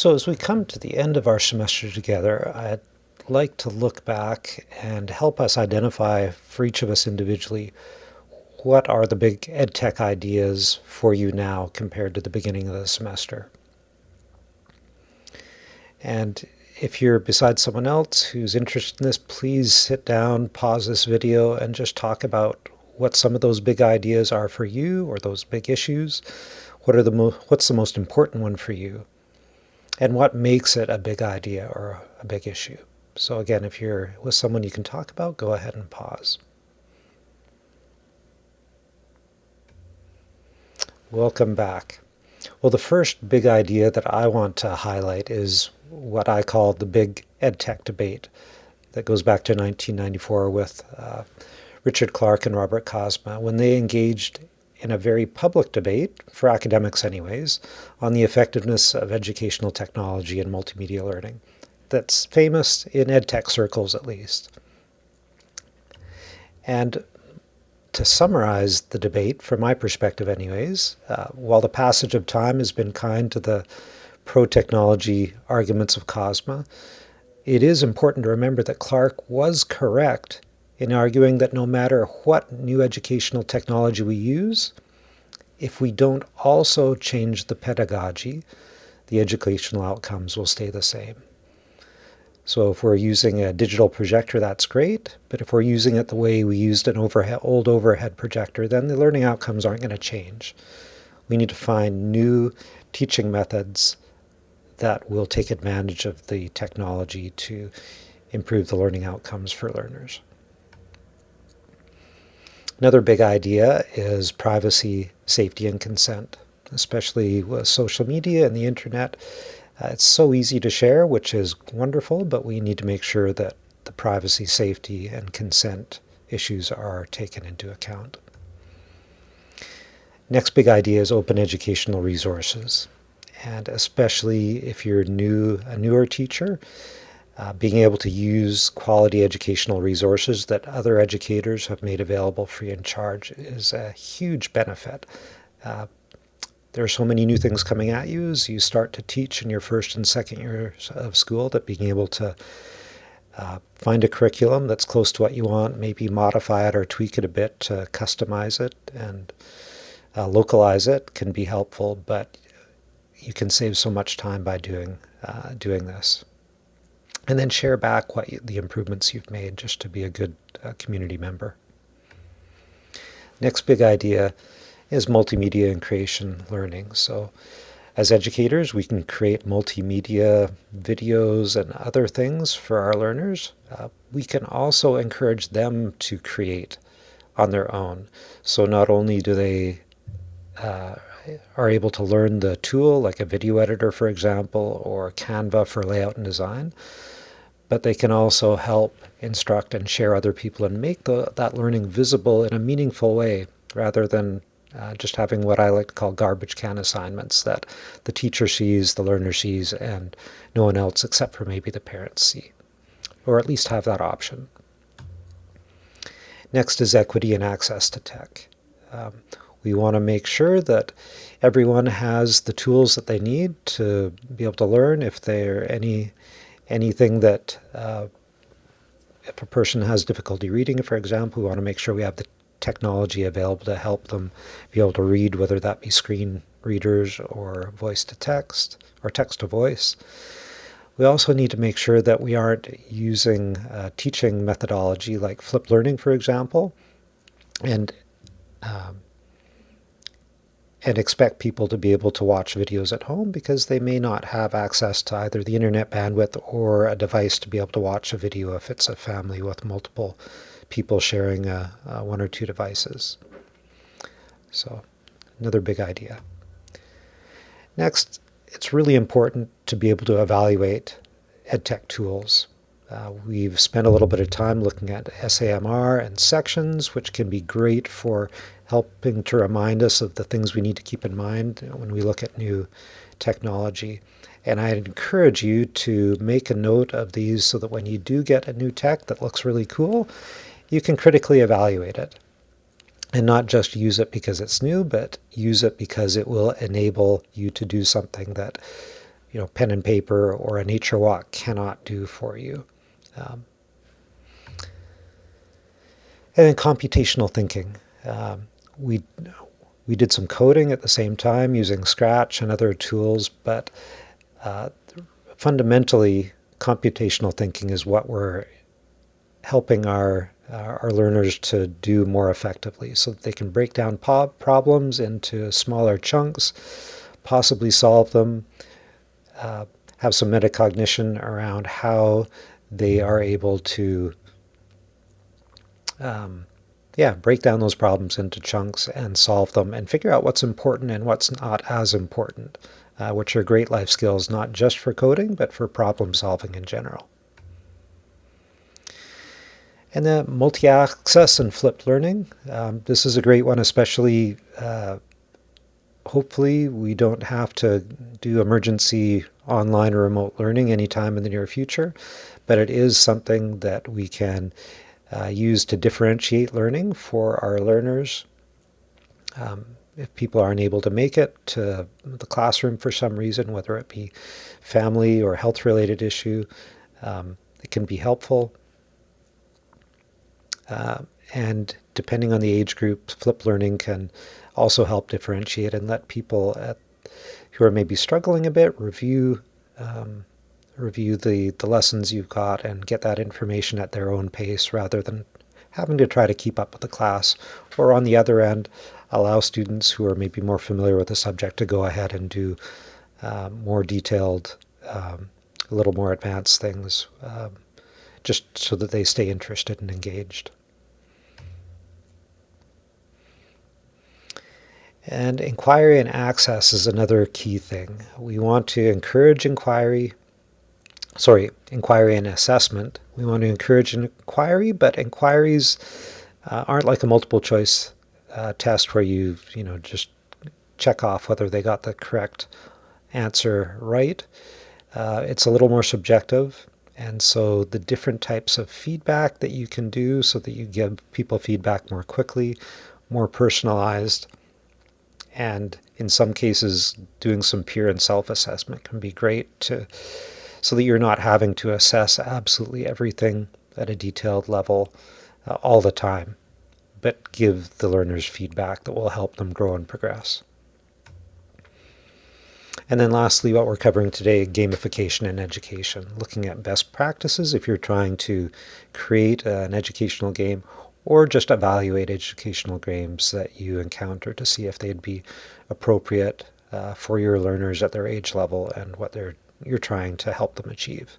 So as we come to the end of our semester together, I'd like to look back and help us identify for each of us individually what are the big EdTech ideas for you now compared to the beginning of the semester. And if you're beside someone else who's interested in this, please sit down, pause this video, and just talk about what some of those big ideas are for you or those big issues. What are the what's the most important one for you? And what makes it a big idea or a big issue? So again, if you're with someone you can talk about, go ahead and pause. Welcome back. Well, the first big idea that I want to highlight is what I call the big EdTech debate that goes back to 1994 with uh, Richard Clark and Robert Kozma. when they engaged in a very public debate, for academics anyways, on the effectiveness of educational technology and multimedia learning. That's famous in EdTech circles at least. And to summarize the debate, from my perspective anyways, uh, while the passage of time has been kind to the pro-technology arguments of Kozma, it is important to remember that Clark was correct in arguing that no matter what new educational technology we use, if we don't also change the pedagogy, the educational outcomes will stay the same. So if we're using a digital projector, that's great. But if we're using it the way we used an overhead, old overhead projector, then the learning outcomes aren't going to change. We need to find new teaching methods that will take advantage of the technology to improve the learning outcomes for learners. Another big idea is privacy, safety, and consent, especially with social media and the internet. Uh, it's so easy to share, which is wonderful, but we need to make sure that the privacy, safety, and consent issues are taken into account. Next big idea is open educational resources. And especially if you're new, a newer teacher, uh, being able to use quality educational resources that other educators have made available free and charge is a huge benefit. Uh, there are so many new things coming at you as you start to teach in your first and second years of school that being able to uh, find a curriculum that's close to what you want, maybe modify it or tweak it a bit to customize it and uh, localize it can be helpful, but you can save so much time by doing, uh, doing this. And then share back what you, the improvements you've made just to be a good uh, community member. Next big idea is multimedia and creation learning. So as educators, we can create multimedia videos and other things for our learners. Uh, we can also encourage them to create on their own. So not only do they uh, are able to learn the tool, like a video editor, for example, or Canva for layout and design, but they can also help instruct and share other people and make the, that learning visible in a meaningful way rather than uh, just having what I like to call garbage can assignments that the teacher sees, the learner sees, and no one else except for maybe the parents see, or at least have that option. Next is equity and access to tech. Um, we want to make sure that everyone has the tools that they need to be able to learn. If there any anything that uh, if a person has difficulty reading, for example, we want to make sure we have the technology available to help them be able to read, whether that be screen readers or voice to text or text to voice. We also need to make sure that we aren't using teaching methodology like flipped learning, for example, and um, and expect people to be able to watch videos at home because they may not have access to either the internet bandwidth or a device to be able to watch a video if it's a family with multiple people sharing uh, uh, one or two devices. So another big idea. Next, it's really important to be able to evaluate EdTech tools. Uh, we've spent a little bit of time looking at SAMR and sections, which can be great for helping to remind us of the things we need to keep in mind when we look at new technology. And I'd encourage you to make a note of these so that when you do get a new tech that looks really cool, you can critically evaluate it and not just use it because it's new, but use it because it will enable you to do something that you know, pen and paper or a nature walk cannot do for you. Um, and then computational thinking. Um, we we did some coding at the same time using Scratch and other tools, but uh, fundamentally, computational thinking is what we're helping our uh, our learners to do more effectively, so that they can break down problems into smaller chunks, possibly solve them, uh, have some metacognition around how they are able to um, yeah, break down those problems into chunks and solve them and figure out what's important and what's not as important, uh, which are great life skills, not just for coding, but for problem solving in general. And then multi-access and flipped learning. Um, this is a great one, especially uh, hopefully we don't have to do emergency online or remote learning anytime in the near future, but it is something that we can uh, use to differentiate learning for our learners. Um, if people aren't able to make it to the classroom for some reason, whether it be family or health-related issue, um, it can be helpful. Uh, and depending on the age group, flipped learning can also help differentiate and let people at, who are maybe struggling a bit review um, review the, the lessons you've got and get that information at their own pace rather than having to try to keep up with the class. Or on the other end, allow students who are maybe more familiar with the subject to go ahead and do um, more detailed, um, a little more advanced things, um, just so that they stay interested and engaged. And inquiry and access is another key thing. We want to encourage inquiry, sorry, inquiry and assessment. We want to encourage inquiry, but inquiries uh, aren't like a multiple choice uh, test where you, you know, just check off whether they got the correct answer right. Uh, it's a little more subjective. And so the different types of feedback that you can do so that you give people feedback more quickly, more personalized, and in some cases doing some peer and self-assessment can be great to so that you're not having to assess absolutely everything at a detailed level uh, all the time, but give the learners feedback that will help them grow and progress. And then lastly, what we're covering today, gamification in education, looking at best practices if you're trying to create an educational game or just evaluate educational games that you encounter to see if they'd be appropriate uh, for your learners at their age level and what they're you're trying to help them achieve.